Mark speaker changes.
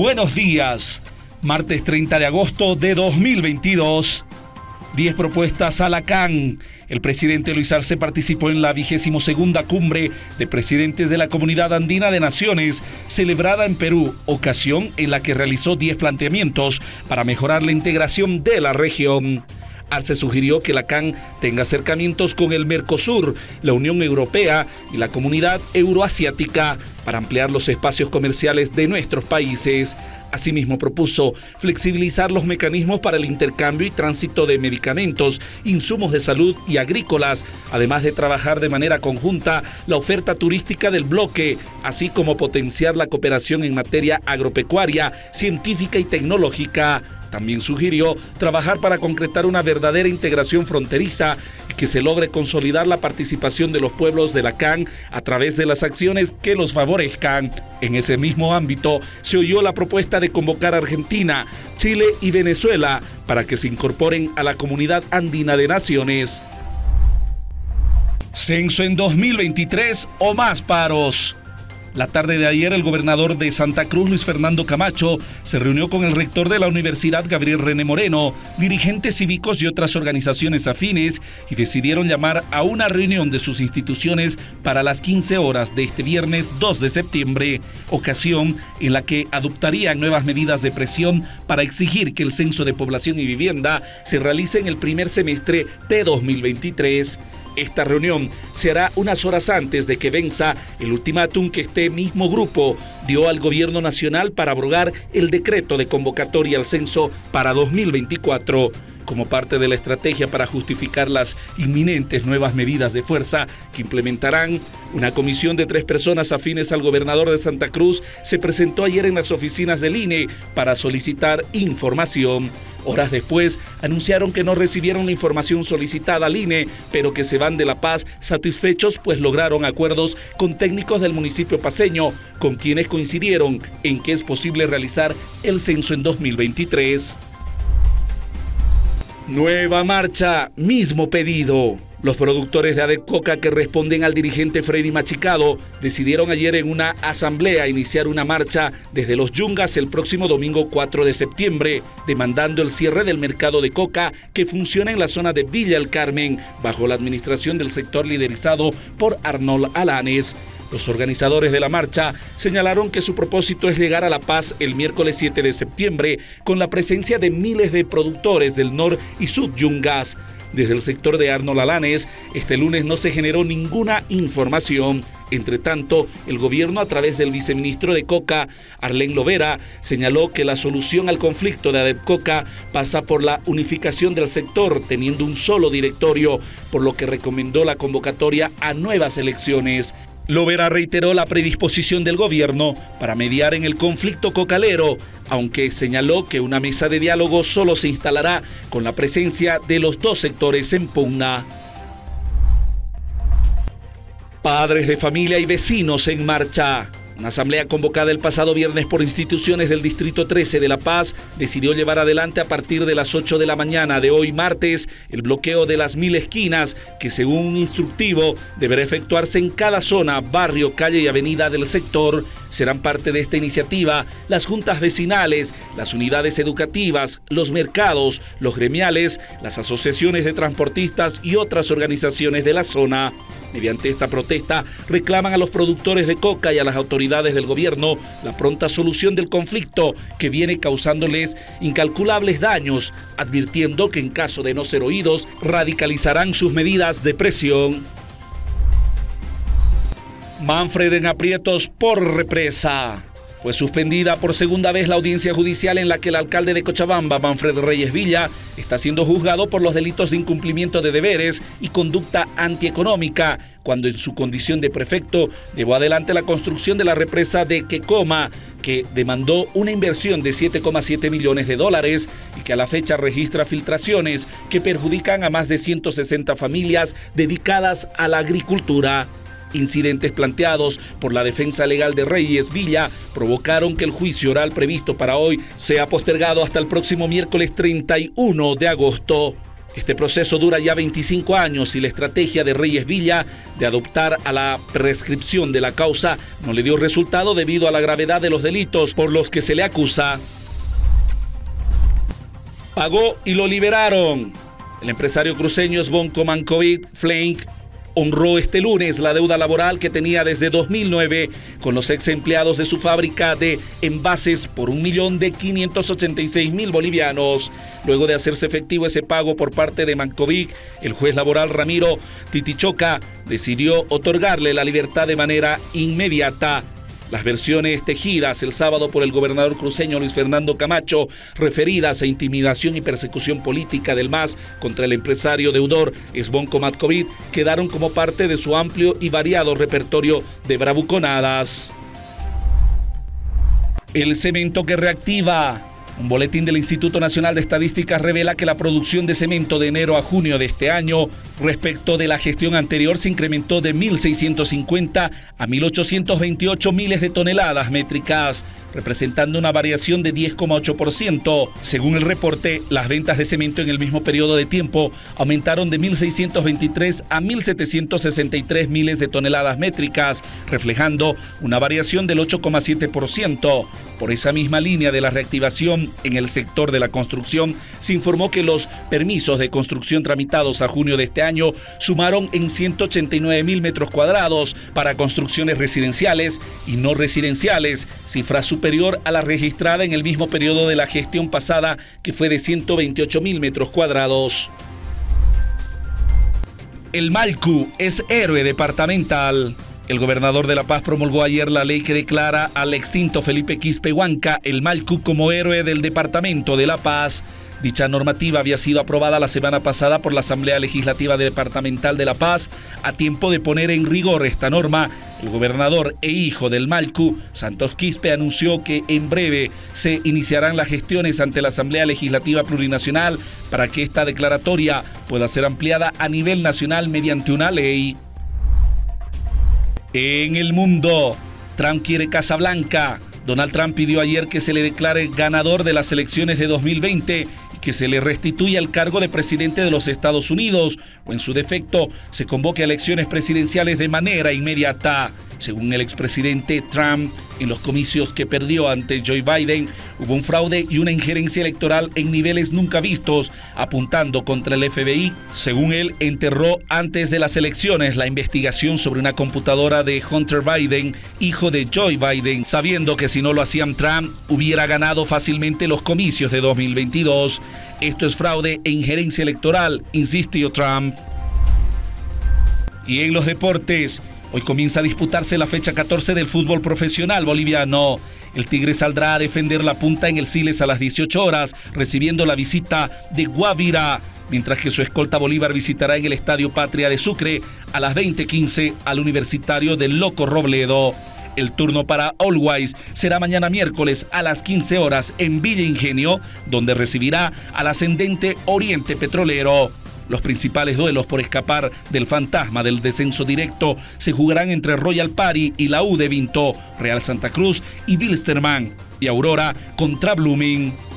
Speaker 1: Buenos días. Martes 30 de agosto de 2022. 10 propuestas a la CAN. El presidente Luis Arce participó en la vigésimo segunda cumbre de presidentes de la Comunidad Andina de Naciones, celebrada en Perú, ocasión en la que realizó 10 planteamientos para mejorar la integración de la región. Arce sugirió que la CAN tenga acercamientos con el Mercosur, la Unión Europea y la Comunidad Euroasiática para ampliar los espacios comerciales de nuestros países. Asimismo, propuso flexibilizar los mecanismos para el intercambio y tránsito de medicamentos, insumos de salud y agrícolas, además de trabajar de manera conjunta la oferta turística del bloque, así como potenciar la cooperación en materia agropecuaria, científica y tecnológica. También sugirió trabajar para concretar una verdadera integración fronteriza y que se logre consolidar la participación de los pueblos de la CAN a través de las acciones que los favorezcan. En ese mismo ámbito se oyó la propuesta de convocar a Argentina, Chile y Venezuela para que se incorporen a la comunidad andina de naciones. Censo en 2023 o más paros. La tarde de ayer, el gobernador de Santa Cruz, Luis Fernando Camacho, se reunió con el rector de la Universidad, Gabriel René Moreno, dirigentes cívicos y otras organizaciones afines y decidieron llamar a una reunión de sus instituciones para las 15 horas de este viernes 2 de septiembre, ocasión en la que adoptarían nuevas medidas de presión para exigir que el censo de población y vivienda se realice en el primer semestre de 2023. Esta reunión se hará unas horas antes de que venza el ultimátum que este mismo grupo dio al gobierno nacional para abrogar el decreto de convocatoria al censo para 2024 como parte de la estrategia para justificar las inminentes nuevas medidas de fuerza que implementarán, una comisión de tres personas afines al gobernador de Santa Cruz se presentó ayer en las oficinas del INE para solicitar información. Horas después anunciaron que no recibieron la información solicitada al INE, pero que se van de La Paz satisfechos pues lograron acuerdos con técnicos del municipio paseño, con quienes coincidieron en que es posible realizar el censo en 2023. Nueva marcha, mismo pedido. Los productores de Adecoca que responden al dirigente Freddy Machicado decidieron ayer en una asamblea iniciar una marcha desde los Yungas el próximo domingo 4 de septiembre, demandando el cierre del mercado de coca que funciona en la zona de Villa El Carmen, bajo la administración del sector liderizado por Arnold Alanes. Los organizadores de la marcha señalaron que su propósito es llegar a La Paz el miércoles 7 de septiembre con la presencia de miles de productores del Nor y Sud Yungas. Desde el sector de Arnold Alanes, este lunes no se generó ninguna información. Entre tanto, el gobierno a través del viceministro de Coca, Arlén Lovera, señaló que la solución al conflicto de Adepcoca pasa por la unificación del sector, teniendo un solo directorio, por lo que recomendó la convocatoria a nuevas elecciones. Lovera reiteró la predisposición del gobierno para mediar en el conflicto cocalero, aunque señaló que una mesa de diálogo solo se instalará con la presencia de los dos sectores en pugna. Padres de familia y vecinos en marcha. Una asamblea convocada el pasado viernes por instituciones del Distrito 13 de La Paz decidió llevar adelante a partir de las 8 de la mañana de hoy martes el bloqueo de las mil esquinas que según un instructivo deberá efectuarse en cada zona, barrio, calle y avenida del sector. Serán parte de esta iniciativa las juntas vecinales, las unidades educativas, los mercados, los gremiales, las asociaciones de transportistas y otras organizaciones de la zona. Mediante esta protesta reclaman a los productores de coca y a las autoridades del gobierno la pronta solución del conflicto que viene causándoles incalculables daños, advirtiendo que en caso de no ser oídos radicalizarán sus medidas de presión. Manfred en aprietos por represa. Fue suspendida por segunda vez la audiencia judicial en la que el alcalde de Cochabamba, Manfred Reyes Villa, está siendo juzgado por los delitos de incumplimiento de deberes y conducta antieconómica, cuando en su condición de prefecto llevó adelante la construcción de la represa de Quecoma, que demandó una inversión de 7,7 millones de dólares y que a la fecha registra filtraciones que perjudican a más de 160 familias dedicadas a la agricultura. Incidentes planteados por la defensa legal de Reyes Villa provocaron que el juicio oral previsto para hoy sea postergado hasta el próximo miércoles 31 de agosto. Este proceso dura ya 25 años y la estrategia de Reyes Villa de adoptar a la prescripción de la causa no le dio resultado debido a la gravedad de los delitos por los que se le acusa. Pagó y lo liberaron. El empresario cruceño Svonko Mankovic Flank honró este lunes la deuda laboral que tenía desde 2009 con los ex empleados de su fábrica de envases por un millón de 586 mil bolivianos. Luego de hacerse efectivo ese pago por parte de Mancovic, el juez laboral Ramiro Titichoca decidió otorgarle la libertad de manera inmediata. Las versiones tejidas el sábado por el gobernador cruceño Luis Fernando Camacho, referidas a intimidación y persecución política del MAS contra el empresario deudor Esbonco quedaron como parte de su amplio y variado repertorio de bravuconadas. El cemento que reactiva un boletín del Instituto Nacional de Estadísticas revela que la producción de cemento de enero a junio de este año respecto de la gestión anterior se incrementó de 1.650 a 1.828 miles de toneladas métricas representando una variación de 10,8%. Según el reporte, las ventas de cemento en el mismo periodo de tiempo aumentaron de 1.623 a 1.763 miles de toneladas métricas, reflejando una variación del 8,7%. Por esa misma línea de la reactivación en el sector de la construcción, se informó que los permisos de construcción tramitados a junio de este año sumaron en 189 mil metros cuadrados para construcciones residenciales y no residenciales, cifra superior a la registrada en el mismo periodo de la gestión pasada, que fue de 128 mil metros cuadrados. El Malcu es héroe departamental. El gobernador de La Paz promulgó ayer la ley que declara al extinto Felipe Quispe Huanca, el Malcu, como héroe del departamento de La Paz. Dicha normativa había sido aprobada la semana pasada por la Asamblea Legislativa Departamental de La Paz a tiempo de poner en rigor esta norma. El gobernador e hijo del Malcu, Santos Quispe, anunció que en breve se iniciarán las gestiones ante la Asamblea Legislativa Plurinacional para que esta declaratoria pueda ser ampliada a nivel nacional mediante una ley. En el mundo, Trump quiere Casa Blanca. Donald Trump pidió ayer que se le declare ganador de las elecciones de 2020 que se le restituya el cargo de presidente de los Estados Unidos o en su defecto se convoque a elecciones presidenciales de manera inmediata. Según el expresidente Trump, en los comicios que perdió ante Joe Biden hubo un fraude y una injerencia electoral en niveles nunca vistos, apuntando contra el FBI. Según él, enterró antes de las elecciones la investigación sobre una computadora de Hunter Biden, hijo de Joe Biden, sabiendo que si no lo hacían Trump, hubiera ganado fácilmente los comicios de 2022. Esto es fraude e injerencia electoral, insistió Trump. Y en los deportes, Hoy comienza a disputarse la fecha 14 del fútbol profesional boliviano. El Tigre saldrá a defender la punta en el Siles a las 18 horas, recibiendo la visita de Guavira, mientras que su escolta Bolívar visitará en el Estadio Patria de Sucre a las 20:15 al Universitario del Loco Robledo. El turno para Always será mañana miércoles a las 15 horas en Villa Ingenio, donde recibirá al ascendente Oriente Petrolero. Los principales duelos por escapar del fantasma del descenso directo se jugarán entre Royal Party y la U de Vinto, Real Santa Cruz y Bilsterman y Aurora contra Blooming.